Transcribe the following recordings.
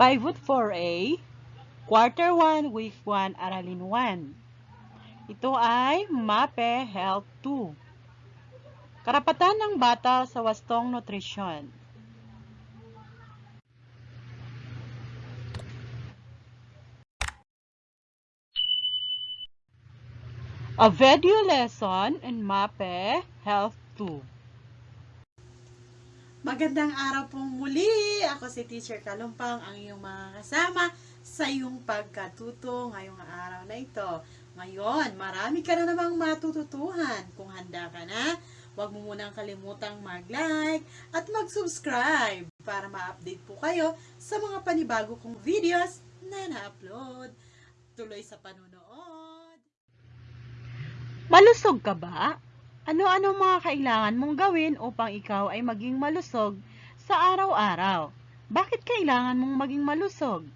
Pivot 4A, Quarter 1, Week 1, Aralin 1. Ito ay MAPE Health 2. Karapatan ng bata sa wastong nutrisyon. A video lesson in MAPE Health 2. Magandang araw pong muli. Ako si Teacher Kalumpang, ang iyong mga kasama sa iyong pagkatuto ngayong araw na ito. Ngayon, marami ka na namang matututuhan. Kung handa ka na, huwag mo munang kalimutang mag-like at mag-subscribe para ma-update po kayo sa mga panibago kong videos na na-upload. Tuloy sa panunood. Malusog ka ba? Ano-ano mga kailangan mong gawin upang ikaw ay maging malusog sa araw-araw? Bakit kailangan mong maging malusog?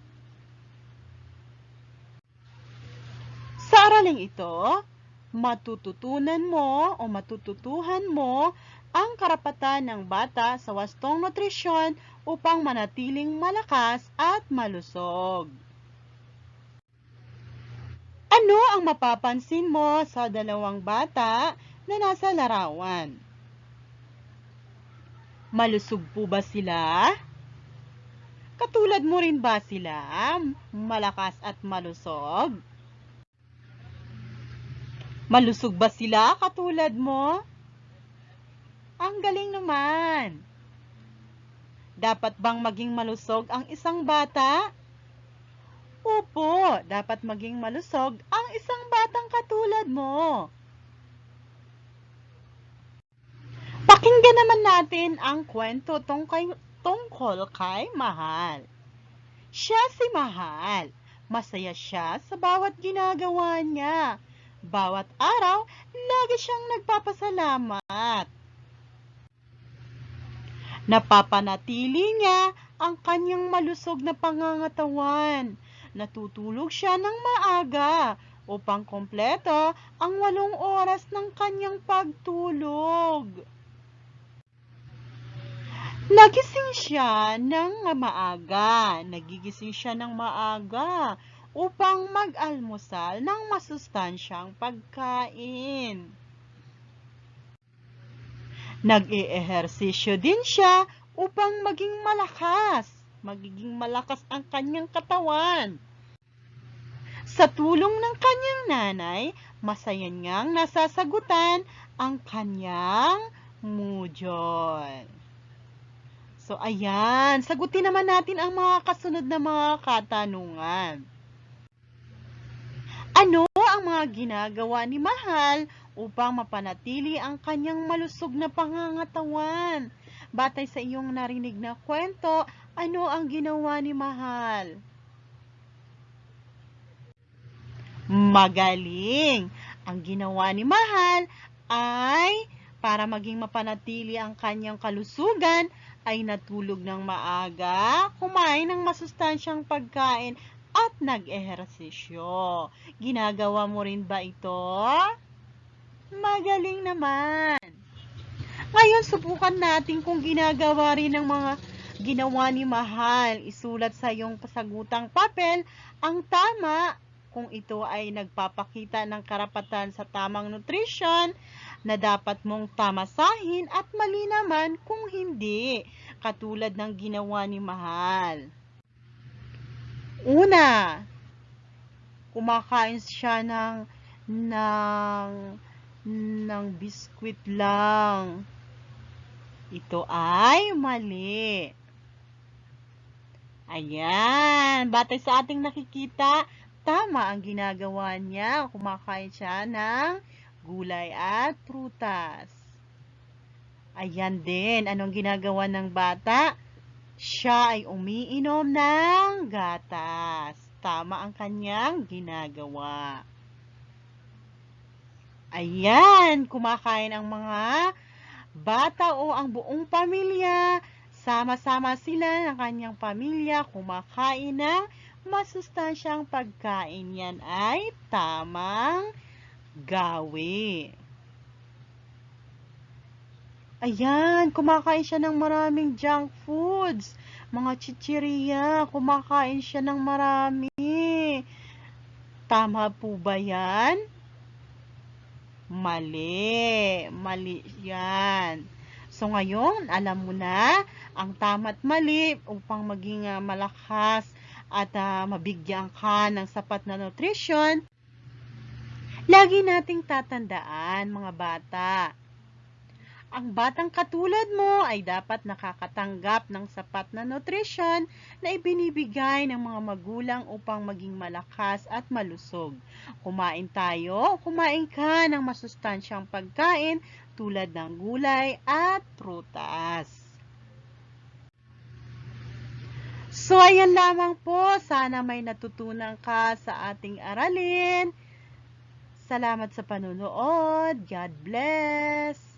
Sa araling ito, matututunan mo o matututuhan mo ang karapatan ng bata sa wastong nutrisyon upang manatiling malakas at malusog. Ano ang mapapansin mo sa dalawang bata na nasa larawan? Malusog po ba sila? Katulad mo rin ba sila? Malakas at malusog? Malusog ba sila katulad mo? Ang galing naman! Dapat bang maging malusog ang isang bata? Opo, dapat maging malusog ang isang batang katulad mo. Pakinggan naman natin ang kwento tungkay, tungkol kay Mahal. Siya si Mahal. Masaya siya sa bawat ginagawa niya. Bawat araw, lagi siyang nagpapasalamat. Napapanatili niya ang kanyang malusog na pangangatawan. Natutulog siya ng maaga upang kompleto ang walong oras ng kanyang pagtulog. Nagising siya ng maaga. Nagigising siya ng maaga upang mag-almusal ng masustansyang pagkain. Nag-i-ehersisyo din siya upang maging malakas. Magiging malakas ang kanyang katawan. Sa tulong ng kanyang nanay, masaya niyang nasasagutan ang kanyang mudyon. So, ayan. Sagutin naman natin ang mga kasunod na mga katanungan. Ano ang mga ginagawa ni Mahal upang mapanatili ang kanyang malusog na pangangatawan? Batay sa iyong narinig na kwento, ano ang ginawa ni Mahal? Magaling! Ang ginawa ni Mahal ay para maging mapanatili ang kanyang kalusugan ay natulog ng maaga, kumain ng masustansyang pagkain at nag-ehersisyo. Ginagawa mo rin ba ito? Magaling naman! Ngayon, subukan natin kung ginagawa rin ng mga ginawa ni Mahal. Isulat sa iyong kasagutang papel ang tama kung ito ay nagpapakita ng karapatan sa tamang nutrition na dapat mong tamasahin at mali naman kung hindi, katulad ng ginawa ni Mahal. Una, kumakain siya ng ng ng biskwit lang. Ito ay mali. Ayan, batay sa ating nakikita, tama ang ginagawa niya. Kumakain siya ng gulay at prutas. Ayan din, anong ginagawa ng bata? Siya ay umiinom ng gatas. Tama ang kanyang ginagawa. Ayan, kumakain ang mga bata o ang buong pamilya. Sama-sama sila ng kanyang pamilya kumakain ng masustansyang pagkain. Yan ay tamang gawi. Ayan, kumakain siya ng maraming junk foods. mga chichirya, kumakain siya ng marami. Tama po ba yan? Mali. Mali yan. So ngayon, alam mo na ang tama't mali upang maging ah, malakas at ah, mabigyan ka ng sapat na nutrition. Lagi nating tatandaan mga bata. Ang batang katulad mo ay dapat nakakatanggap ng sapat na nutrisyon na ibinibigay ng mga magulang upang maging malakas at malusog. Kumain tayo, kumain ka ng masustansyang pagkain tulad ng gulay at prutas. So, ayan lamang po. Sana may natutunan ka sa ating aralin. Salamat sa panunood. God bless.